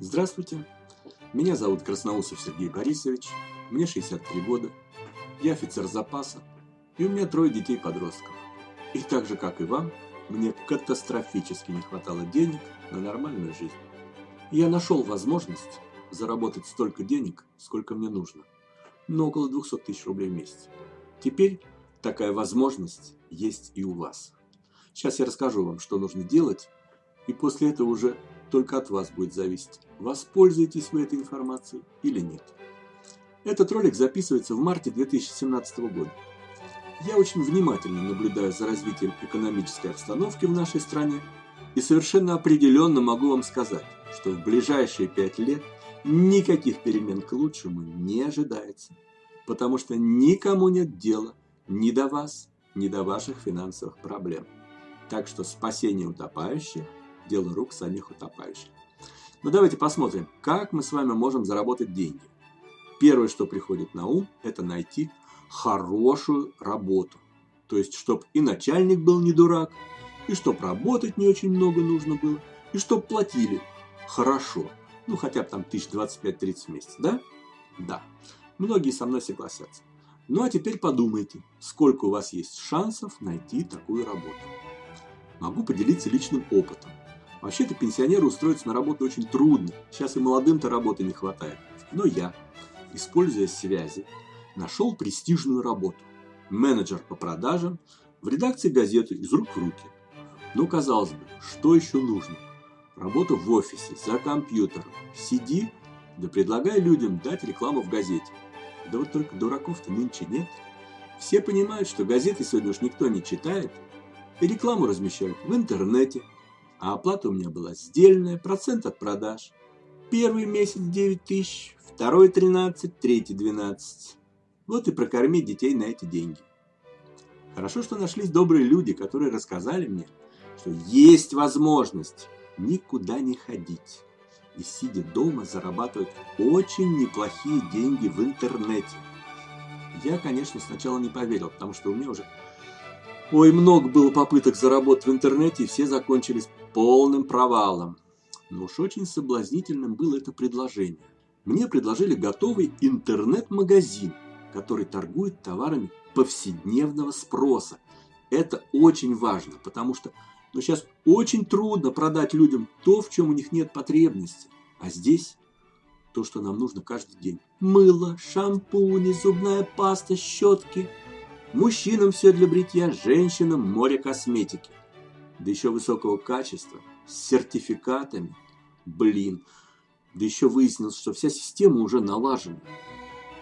Здравствуйте, меня зовут Красноусов Сергей Борисович, мне 63 года, я офицер запаса, и у меня трое детей-подростков. И так же, как и вам, мне катастрофически не хватало денег на нормальную жизнь. И я нашел возможность заработать столько денег, сколько мне нужно, но около 200 тысяч рублей в месяц. Теперь такая возможность есть и у вас. Сейчас я расскажу вам, что нужно делать, и после этого уже только от вас будет зависеть, воспользуетесь вы этой информацией или нет. Этот ролик записывается в марте 2017 года. Я очень внимательно наблюдаю за развитием экономической обстановки в нашей стране и совершенно определенно могу вам сказать, что в ближайшие пять лет никаких перемен к лучшему не ожидается, потому что никому нет дела ни до вас, ни до ваших финансовых проблем. Так что спасение утопающих – дело рук самих утопающих. Но давайте посмотрим, как мы с вами можем заработать деньги. Первое, что приходит на ум, это найти хорошую работу. То есть, чтобы и начальник был не дурак, и чтобы работать не очень много нужно было, и чтобы платили хорошо. Ну, хотя бы там 1025-30 в месяц, да? Да. Многие со мной согласятся. Ну, а теперь подумайте, сколько у вас есть шансов найти такую работу. Могу поделиться личным опытом. Вообще-то пенсионеру устроиться на работу очень трудно. Сейчас и молодым-то работы не хватает. Но я, используя связи, нашел престижную работу. Менеджер по продажам в редакции газеты «Из рук в руки». Ну, казалось бы, что еще нужно? Работа в офисе, за компьютером. Сиди, да предлагай людям дать рекламу в газете. Да вот только дураков-то нынче нет. Все понимают, что газеты сегодня уж никто не читает, и рекламу размещают в интернете. А оплата у меня была сдельная, процент от продаж. Первый месяц 9 тысяч, второй 13, третий 12. Вот и прокормить детей на эти деньги. Хорошо, что нашлись добрые люди, которые рассказали мне, что есть возможность никуда не ходить и сидя дома зарабатывать очень неплохие деньги в интернете. Я, конечно, сначала не поверил, потому что у меня уже ой, много было попыток заработать в интернете, и все закончились полным провалом. Но уж очень соблазнительным было это предложение. Мне предложили готовый интернет-магазин – который торгует товарами повседневного спроса. Это очень важно, потому что ну, сейчас очень трудно продать людям то, в чем у них нет потребности. А здесь то, что нам нужно каждый день. Мыло, шампуни, зубная паста, щетки. Мужчинам все для бритья, женщинам море косметики. Да еще высокого качества, с сертификатами. Блин, да еще выяснилось, что вся система уже налажена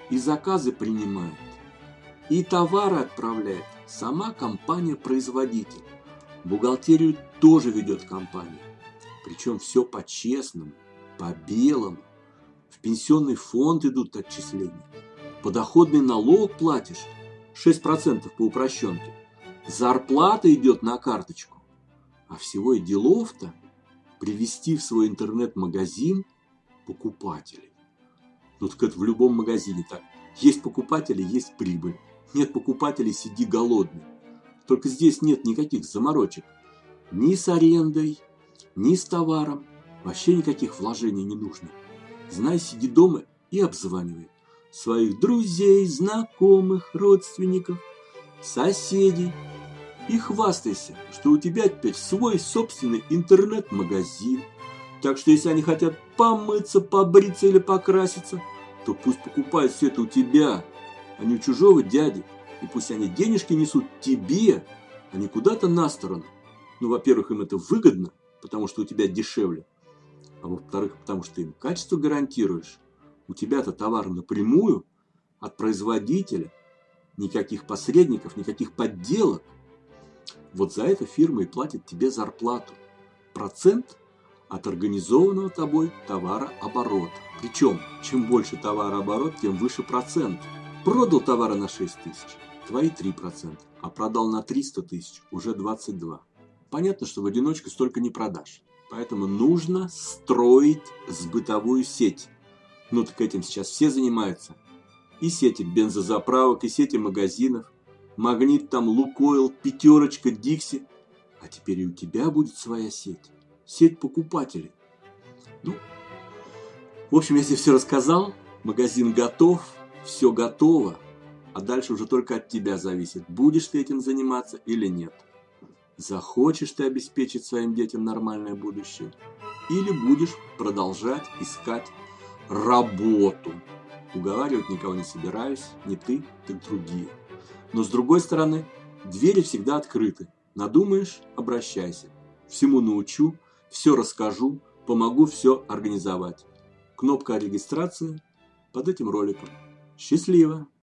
и заказы принимает, и товары отправляет сама компания-производитель. Бухгалтерию тоже ведет компания. Причем все по-честному, по-белому. В пенсионный фонд идут отчисления. Подоходный налог платишь 6% по упрощенке. Зарплата идет на карточку. А всего и делов-то привести в свой интернет-магазин покупателей. Ну так это в любом магазине так. Есть покупатели, есть прибыль. Нет покупателей, сиди голодный. Только здесь нет никаких заморочек. Ни с арендой, ни с товаром. Вообще никаких вложений не нужно. Знай, сиди дома и обзванивай. Своих друзей, знакомых, родственников, соседей. И хвастайся, что у тебя теперь свой собственный интернет-магазин – так что если они хотят помыться, побриться или покраситься, то пусть покупают все это у тебя, а не у чужого дяди. И пусть они денежки несут тебе, а не куда-то на сторону. Ну, во-первых, им это выгодно, потому что у тебя дешевле. А во-вторых, потому что им качество гарантируешь. У тебя-то товар напрямую от производителя. Никаких посредников, никаких подделок. Вот за это фирма и платит тебе зарплату. Процент от организованного тобой товарооборота. Причем, чем больше товарооборот, тем выше процент. Продал товара на 6 тысяч, твои 3%, а продал на 300 тысяч, уже 22. Понятно, что в одиночку столько не продашь. Поэтому нужно строить сбытовую сеть. Ну так этим сейчас все занимаются. И сети бензозаправок, и сети магазинов. Магнит там, Лукойл, Пятерочка, Дикси. А теперь и у тебя будет своя сеть сеть покупателей. Ну, В общем, я тебе все рассказал, магазин готов, все готово, а дальше уже только от тебя зависит, будешь ты этим заниматься или нет. Захочешь ты обеспечить своим детям нормальное будущее, или будешь продолжать искать работу. Уговаривать никого не собираюсь, не ты, так другие. Но с другой стороны, двери всегда открыты. Надумаешь – обращайся. Всему научу, все расскажу, помогу все организовать. Кнопка регистрации под этим роликом. Счастливо!